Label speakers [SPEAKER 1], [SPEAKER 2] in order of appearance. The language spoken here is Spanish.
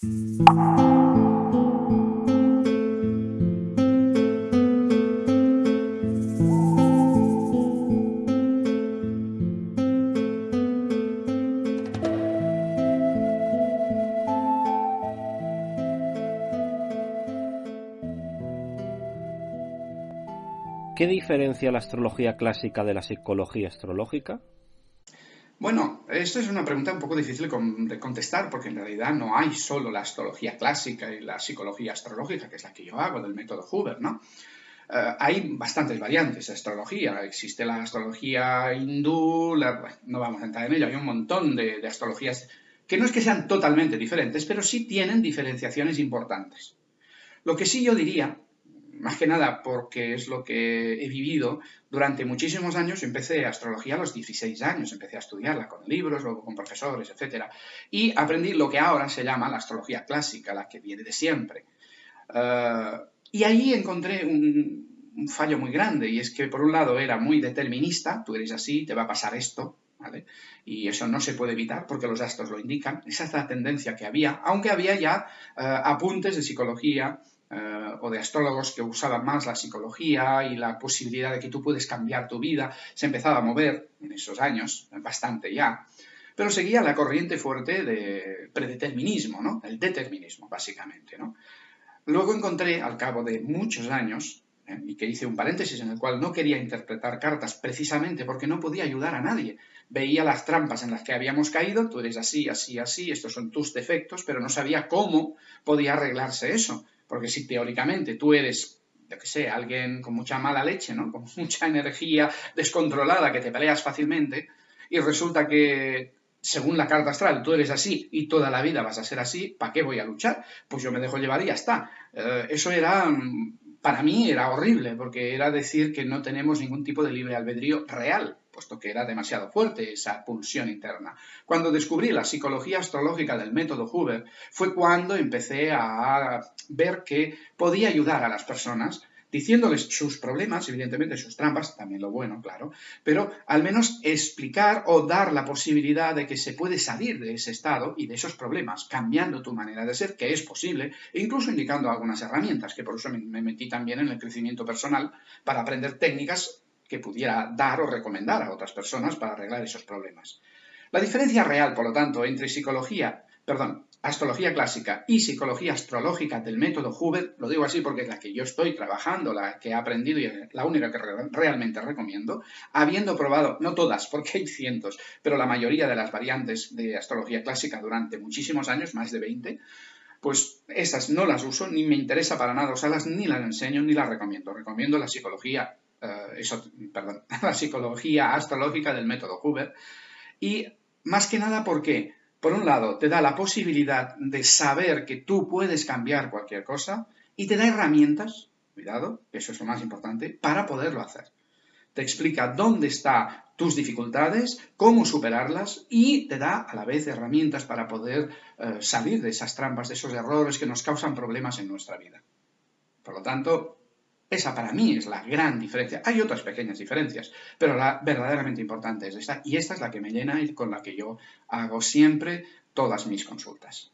[SPEAKER 1] ¿Qué diferencia la astrología clásica de la psicología astrológica?
[SPEAKER 2] Bueno, esto es una pregunta un poco difícil de contestar porque en realidad no hay solo la astrología clásica y la psicología astrológica, que es la que yo hago del método Huber, ¿no? Eh, hay bastantes variantes de astrología. Existe la astrología hindú, no vamos a entrar en ello, hay un montón de astrologías que no es que sean totalmente diferentes, pero sí tienen diferenciaciones importantes. Lo que sí yo diría más que nada porque es lo que he vivido durante muchísimos años. Empecé astrología a los 16 años, empecé a estudiarla con libros, luego con profesores, etc. Y aprendí lo que ahora se llama la astrología clásica, la que viene de siempre. Eh, y ahí encontré un, fallo muy grande, y es que por un lado era muy determinista, tú eres así, te va a pasar esto. Y eso no se puede evitar porque los astros lo indican, esa es la tendencia que había, aunque había ya eh, apuntes de psicología, eh, o de astrólogos que usaban más la psicología y la posibilidad de que tú puedes cambiar tu vida, se empezaba a mover en esos años, bastante ya, pero seguía la corriente fuerte de predeterminismo, ¿no? El determinismo, básicamente, ¿no? Luego encontré, al cabo de muchos años, ¿eh? y que hice un paréntesis en el cual no quería interpretar cartas precisamente porque no podía ayudar a nadie. Veía las trampas en las que habíamos caído, tú eres así, así, así, estos son tus defectos, pero no sabía cómo podía arreglarse eso. Porque si teóricamente tú eres, yo qué sé, alguien con mucha mala leche, ¿no? Con mucha energía descontrolada, que te peleas fácilmente, y resulta que según la carta astral, tú eres así y toda la vida vas a ser así, ¿para qué voy a luchar? Pues yo me dejo llevar y ya está. Eh, eso era, para mí era horrible, porque era decir que no tenemos ningún tipo de libre albedrío real puesto que era demasiado fuerte esa pulsión interna. Cuando descubrí la psicología astrológica del método Huber, fue cuando empecé a ver que podía ayudar a las personas diciéndoles sus problemas, evidentemente sus trampas, también lo bueno, claro, pero al menos explicar o dar la posibilidad de que se puede salir de ese estado y de esos problemas, cambiando tu manera de ser, que es posible, e incluso indicando algunas herramientas, que por eso me metí también en el crecimiento personal para aprender técnicas que pudiera dar o recomendar a otras personas para arreglar esos problemas. La diferencia real, por lo tanto, entre psicología, perdón, astrología clásica y psicología astrológica del método Huber, lo digo así porque es la que yo estoy trabajando, la que he aprendido y la única que realmente recomiendo, habiendo probado, no todas, porque hay cientos, pero la mayoría de las variantes de astrología clásica durante muchísimos años, más de 20, pues esas no las uso, ni me interesa para nada usarlas, ni las enseño, ni las recomiendo. Recomiendo la psicología eh, la psicología astrológica del método Huber. Y más que nada porque, por un lado, te da la posibilidad de saber que tú puedes cambiar cualquier cosa y te da herramientas, cuidado, eso es lo más importante, para poderlo hacer. Te explica dónde están tus dificultades, cómo superarlas y te da a la vez herramientas para poder eh, salir de esas trampas, de esos errores que nos causan problemas en nuestra vida. Por lo tanto, esa para mí es la gran diferencia. Hay otras pequeñas diferencias, pero la verdaderamente importante es esta. Y esta es la que me llena y con la que yo hago siempre todas mis consultas.